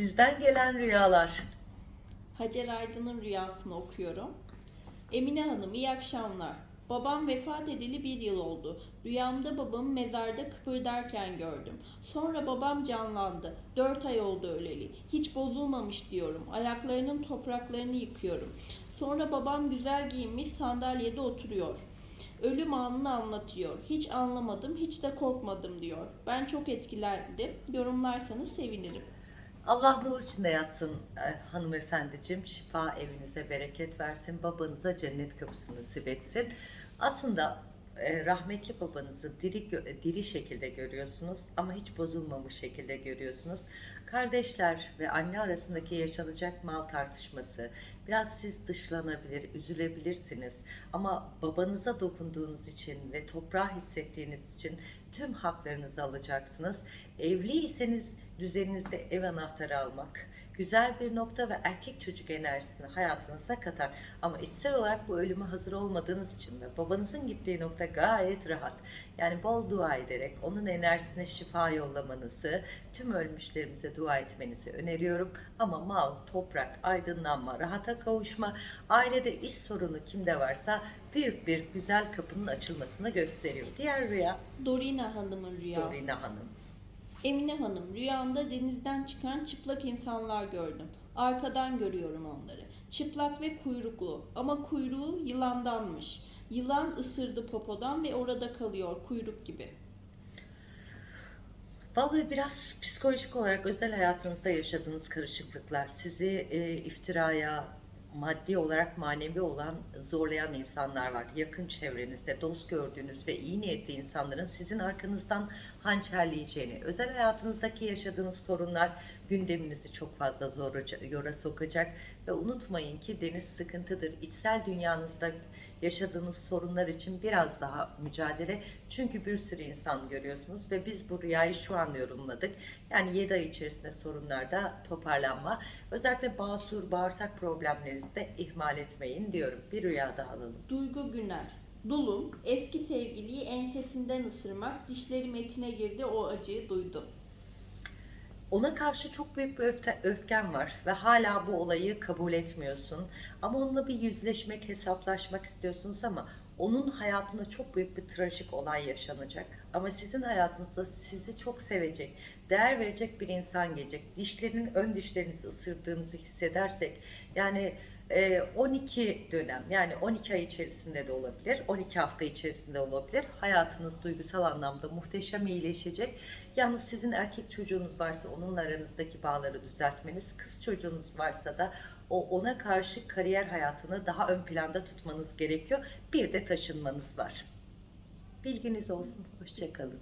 Sizden gelen rüyalar. Hacer Aydın'ın rüyasını okuyorum. Emine Hanım iyi akşamlar. Babam vefat edeli bir yıl oldu. Rüyamda babamı mezarda kıpırdarken gördüm. Sonra babam canlandı. Dört ay oldu öleli. Hiç bozulmamış diyorum. Ayaklarının topraklarını yıkıyorum. Sonra babam güzel giyinmiş sandalyede oturuyor. Ölüm anını anlatıyor. Hiç anlamadım, hiç de korkmadım diyor. Ben çok etkilendim. Yorumlarsanız sevinirim. Allah nur içinde yatsın e, hanımefendiciğim. Şifa evinize bereket versin. Babanıza cennet kapısını nasip etsin. Aslında e, rahmetli babanızı diri, gö- diri şekilde görüyorsunuz ama hiç bozulmamış şekilde görüyorsunuz. Kardeşler ve anne arasındaki yaşanacak mal tartışması, biraz siz dışlanabilir, üzülebilirsiniz ama babanıza dokunduğunuz için ve toprağı hissettiğiniz için tüm haklarınızı alacaksınız. Evliyseniz düzeninizde ev anahtarı almak güzel bir nokta ve erkek çocuk enerjisini hayatınıza katar. Ama içsel olarak bu ölüme hazır olmadığınız için ve babanızın gittiği nokta gayet rahat. Yani bol dua ederek onun enerjisine şifa yollamanızı, tüm ölmüşlerimize dua etmenizi öneriyorum. Ama mal, toprak, aydınlanma, rahata kavuşma, ailede iş sorunu kimde varsa büyük bir güzel kapının açılmasını gösteriyor. Diğer rüya Dorina Hanım'ın rüyası. Dorina Hanım. Emine Hanım, rüyamda denizden çıkan çıplak insanlar gördüm. Arkadan görüyorum onları. Çıplak ve kuyruklu ama kuyruğu yılandanmış. Yılan ısırdı popodan ve orada kalıyor kuyruk gibi. Vallahi biraz psikolojik olarak özel hayatınızda yaşadığınız karışıklıklar sizi e, iftiraya, maddi olarak manevi olan zorlayan insanlar var. Yakın çevrenizde dost gördüğünüz ve iyi niyetli insanların sizin arkanızdan hançerleyeceğini, özel hayatınızdaki yaşadığınız sorunlar gündeminizi çok fazla zor yora sokacak ve unutmayın ki deniz sıkıntıdır. İçsel dünyanızda yaşadığınız sorunlar için biraz daha mücadele. Çünkü bir sürü insan görüyorsunuz ve biz bu rüyayı şu an yorumladık. Yani 7 ay içerisinde sorunlarda toparlanma. Özellikle basur, bağırsak problemlerinizi de ihmal etmeyin diyorum. Bir rüya daha alalım. Duygu Güner. Dulum, eski sevgiliyi ensesinden ısırmak, dişlerim etine girdi o acıyı duydum. Ona karşı çok büyük bir öfte, öfken var ve hala bu olayı kabul etmiyorsun. Ama onunla bir yüzleşmek, hesaplaşmak istiyorsunuz ama onun hayatında çok büyük bir trajik olay yaşanacak. Ama sizin hayatınızda sizi çok sevecek, değer verecek bir insan gelecek. Dişlerinin ön dişlerinizi ısırdığınızı hissedersek yani e, 12 dönem yani 12 ay içerisinde de olabilir, 12 hafta içerisinde olabilir. Hayatınız duygusal anlamda muhteşem iyileşecek. Yalnız sizin erkek çocuğunuz varsa onunla aranızdaki bağları düzeltmeniz, kız çocuğunuz varsa da o ona karşı kariyer hayatını daha ön planda tutmanız gerekiyor. Bir de taşınmanız var. Bilginiz olsun. Hoşçakalın.